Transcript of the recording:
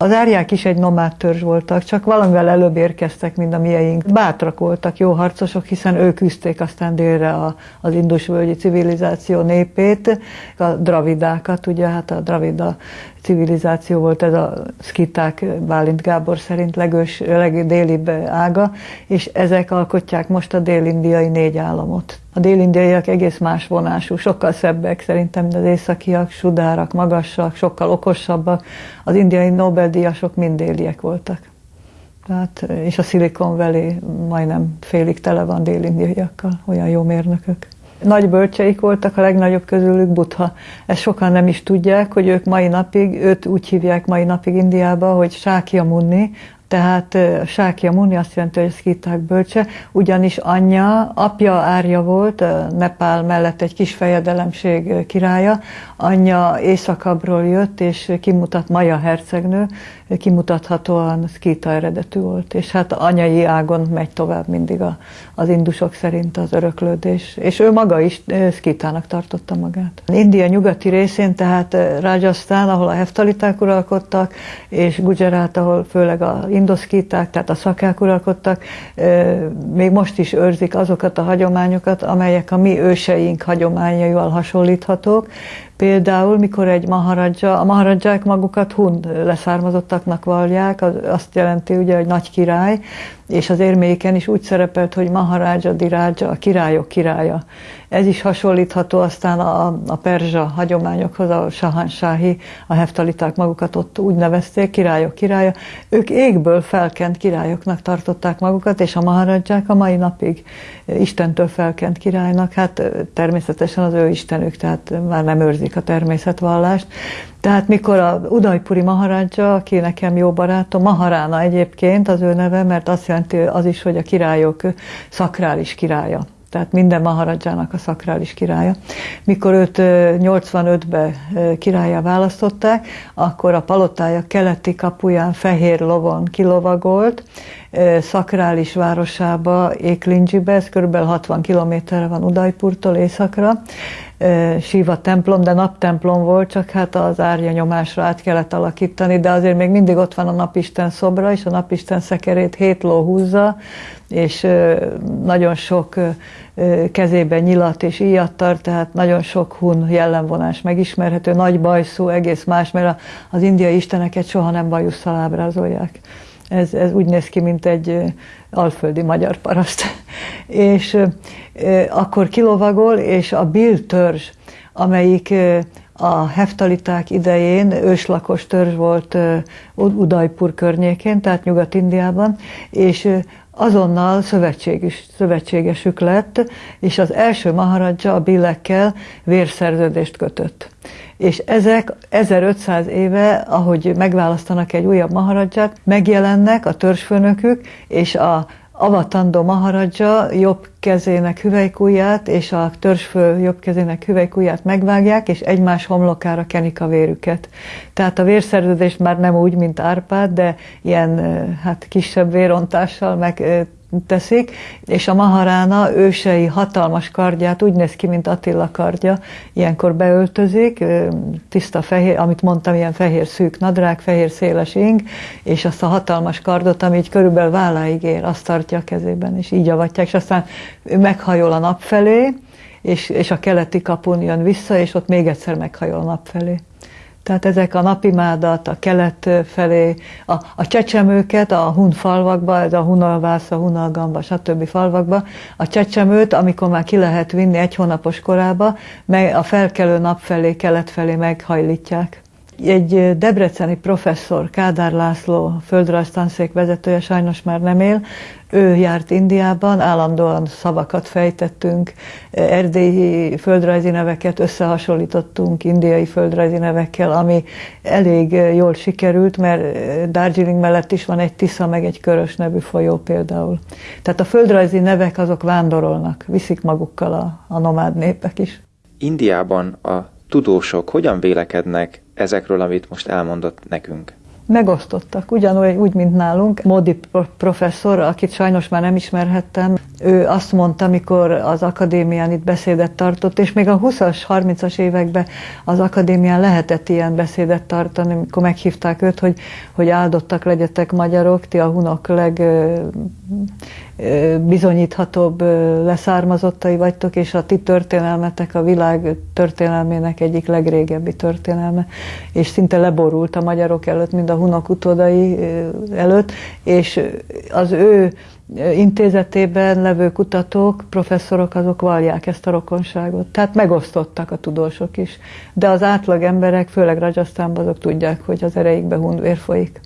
Az árják is egy nomád törzs voltak, csak valamivel előbb érkeztek, mint a mieink. Bátrak voltak, jó harcosok, hiszen ők küzdték aztán délre a, az indusvölgyi civilizáció népét, a dravidákat, ugye hát a dravida civilizáció volt ez a szkiták Bálint Gábor szerint legős, legdélibb ága, és ezek alkotják most a dél-indiai négy államot. A dél-indiaiak egész más vonású, sokkal szebbek szerintem, mint az északiak, sudárak, magasak, sokkal okosabbak. Az indiai Nobel-díjasok mind déliek voltak. Tehát, és a Silicon Valley majdnem félig tele van dél-indiaiakkal, olyan jó mérnökök. Nagy bölcseik voltak, a legnagyobb közülük Buddha. Ezt sokan nem is tudják, hogy ők mai napig, őt úgy hívják mai napig Indiába, hogy Sákya Munni, tehát Sákja Muni azt jelenti, hogy szkíták bölcse, ugyanis anyja, apja árja volt, Nepál mellett egy kis fejedelemség királya, anyja északabbról jött, és kimutat Maja hercegnő, kimutathatóan szkíta eredetű volt, és hát anyai ágon megy tovább mindig a, az indusok szerint az öröklődés, és ő maga is szkítának tartotta magát. India nyugati részén, tehát Rajasthan, ahol a heftaliták uralkodtak, és Gujarat, ahol főleg a indoszkíták, tehát a szakák uralkodtak, még most is őrzik azokat a hagyományokat, amelyek a mi őseink hagyományaival hasonlíthatók, Például, mikor egy maharadja, a maharadják magukat hun leszármazottaknak vallják, az azt jelenti ugye, hogy nagy király, és az érméken is úgy szerepelt, hogy Maharaja Diraja, a királyok királya. Ez is hasonlítható aztán a, a perzsa hagyományokhoz, a sahansáhi, a heftaliták magukat ott úgy nevezték, királyok királya. Ők égből felkent királyoknak tartották magukat, és a maharadják a mai napig Istentől felkent királynak, hát természetesen az ő istenük, tehát már nem őrzik a természetvallást. Tehát mikor a Udajpuri Maharadja, aki nekem jó barátom, Maharána egyébként az ő neve, mert azt jelenti az is, hogy a királyok szakrális királya tehát minden Maharadzsának a szakrális királya. Mikor őt 85-ben királyá választották, akkor a palotája keleti kapuján fehér lovon kilovagolt, szakrális városába, Éklindzsibe, ez kb. 60 kilométerre van Udajpurtól északra, Siva templom, de naptemplom volt, csak hát az árja nyomásra át kellett alakítani, de azért még mindig ott van a napisten szobra, és a napisten szekerét hét ló húzza, és nagyon sok kezében nyilat és íjat tart, tehát nagyon sok hun jellemvonás megismerhető, nagy bajszó, egész más, mert az indiai isteneket soha nem bajusszal ábrázolják. Ez, ez úgy néz ki, mint egy alföldi magyar paraszt. és akkor kilovagol, és a Bill törzs, amelyik a heftaliták idején őslakos törzs volt Udajpur környékén, tehát Nyugat-Indiában, és azonnal szövetséges, szövetségesük lett, és az első maharadja a billekkel vérszerződést kötött. És ezek 1500 éve, ahogy megválasztanak egy újabb maharadját, megjelennek a törzsfőnökük, és a avatandó maharadja jobb kezének hüvelykúját és a törzsfő jobb kezének hüvelykúját megvágják, és egymás homlokára kenik a vérüket. Tehát a vérszerződés már nem úgy, mint Árpád, de ilyen hát kisebb vérontással meg teszik, és a Maharána ősei hatalmas kardját úgy néz ki, mint Attila kardja, ilyenkor beöltözik, tiszta fehér, amit mondtam, ilyen fehér szűk nadrág, fehér széles ing, és azt a hatalmas kardot, ami így körülbelül válláig ér, azt tartja a kezében, és így avatják, és aztán meghajol a nap felé, és, és a keleti kapun jön vissza, és ott még egyszer meghajol a nap felé. Tehát ezek a napimádat, a kelet felé, a, a csecsemőket a hun falvakba, ez a hunalvász, a hunalgamba, stb. falvakba, a csecsemőt, amikor már ki lehet vinni egy hónapos korába, meg a felkelő nap felé, kelet felé meghajlítják. Egy debreceni professzor, Kádár László, földrajztanszék vezetője, sajnos már nem él, ő járt Indiában, állandóan szavakat fejtettünk, erdélyi földrajzi neveket összehasonlítottunk indiai földrajzi nevekkel, ami elég jól sikerült, mert Darjeeling mellett is van egy Tisza, meg egy Körös nevű folyó például. Tehát a földrajzi nevek azok vándorolnak, viszik magukkal a, a nomád népek is. Indiában a tudósok hogyan vélekednek ezekről, amit most elmondott nekünk? megosztottak, ugyanúgy, úgy, mint nálunk. Modi professzor, akit sajnos már nem ismerhettem, ő azt mondta, amikor az akadémián itt beszédet tartott, és még a 20-as, 30-as években az akadémián lehetett ilyen beszédet tartani, amikor meghívták őt, hogy, hogy áldottak legyetek magyarok, ti a hunok leg bizonyíthatóbb leszármazottai vagytok, és a ti történelmetek a világ történelmének egyik legrégebbi történelme, és szinte leborult a magyarok előtt, mind a hunok utódai előtt, és az ő intézetében levő kutatók, professzorok, azok vallják ezt a rokonságot. Tehát megosztottak a tudósok is. De az átlag emberek, főleg Rajasztánban, azok tudják, hogy az ereikbe hun folyik.